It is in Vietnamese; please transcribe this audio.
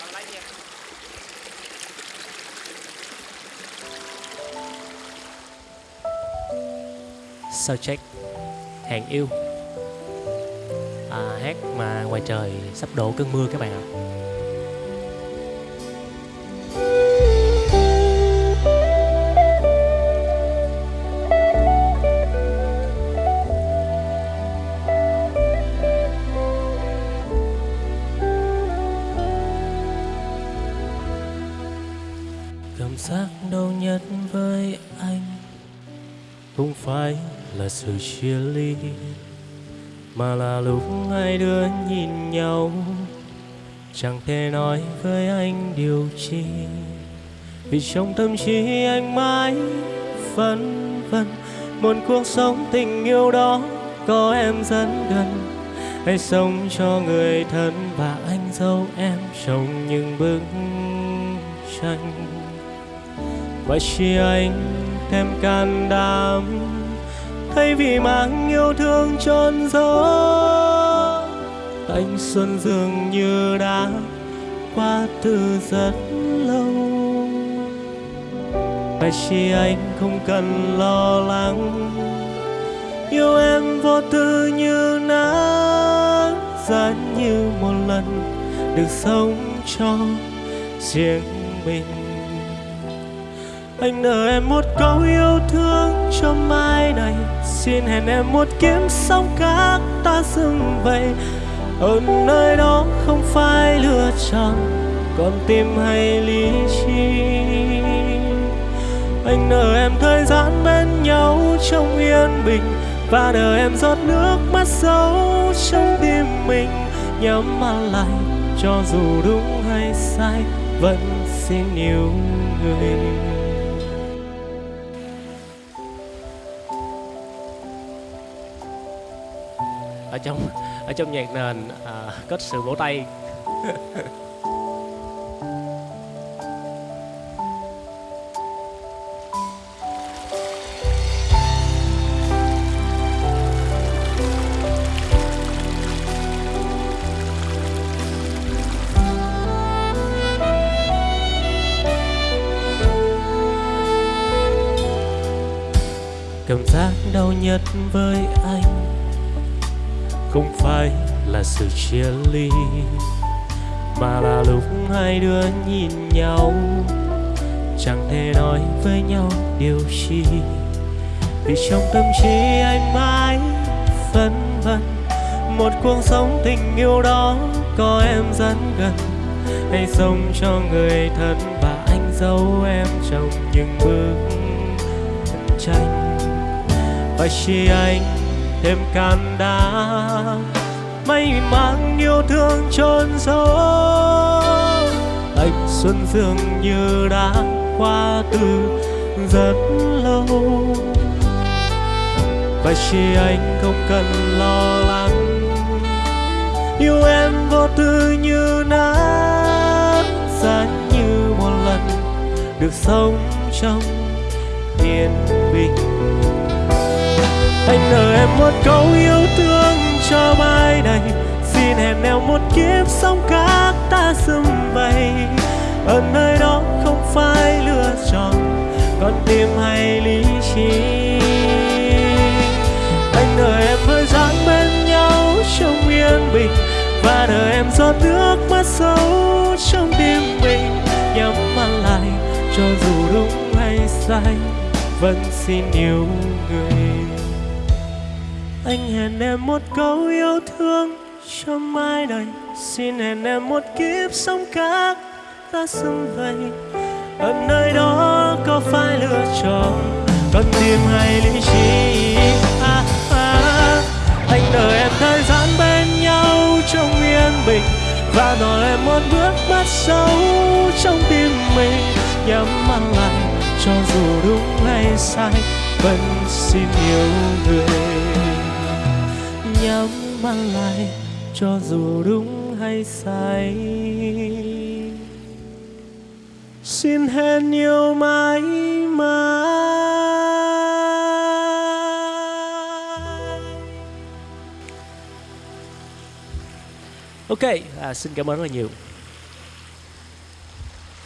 Còn lấy Hàng yêu à, Hát mà ngoài trời sắp đổ cơn mưa các bạn ạ à. Giác đau nhất với anh. Không phải là sự chia ly, Mà là lúc hai đứa nhìn nhau. Chẳng thể nói với anh điều chi, Vì trong tâm trí anh mãi vẫn vân. Một cuộc sống tình yêu đó có em dẫn gần. Hãy sống cho người thân và anh dâu em trong những bức tranh và chỉ anh thêm can đảm. Thay vì mang yêu thương trọn giấu, anh xuân dường như đã qua từ rất lâu. Và chỉ anh không cần lo lắng, yêu em vô tư như nắng giá như một lần được sống cho riêng mình anh nợ em một câu yêu thương cho mai này. Xin hẹn em một kiếm sóng khác ta dừng vậy. Ở nơi đó không phải lựa chọn, Còn tim hay lý trí. Anh nợ em thời gian bên nhau trong yên bình, Và nợ em giọt nước mắt sâu trong tim mình. Nhắm mắt lại, cho dù đúng hay sai, Vẫn xin yêu người. Ở trong ở trong nhạc nền à, có sự vỗ tay. Cảm giác đau nhất với anh không phải là sự chia ly, mà là lúc hai đứa nhìn nhau. Chẳng thể nói với nhau điều chi vì trong tâm trí anh mãi phân vân. Một cuộc sống tình yêu đó có em rất gần hãy sống cho người thân và anh dấu em trong những bức tranh. Và chỉ anh thêm can đá, may mang yêu thương chôn giấu. Anh xuân dường như đã qua từ rất lâu. Và chỉ anh không cần lo lắng yêu em vô tư như nắng giá như một lần được sống trong yên bình anh nợ em một câu yêu thương cho mai này. Xin hẹn em một kiếp sống khác ta dừng bay ở nơi đó không phải lựa chọn, còn tim hay lý trí. Anh nợ em hơi dáng bên nhau trong yên bình, và nợ em giọt nước mắt sâu trong tim mình. Nhắm mắt lại, cho dù đúng hay sai vẫn xin yêu người anh hẹn em một câu yêu thương cho mai này xin hẹn em một kiếp sống khác ta xung vầy ở nơi đó có phải lựa chọn con tim hay lý trí? À, à. à. anh đợi em thời gian bên nhau trong yên bình và đòi em một bước mắt sâu trong tim mình. Nhắm mắt lại cho dù đúng hay sai vẫn xin yêu người nhắm mắt lại cho dù đúng hay sai. Xin hẹn yêu mãi mãi. Ok à, xin cảm ơn rất là nhiều.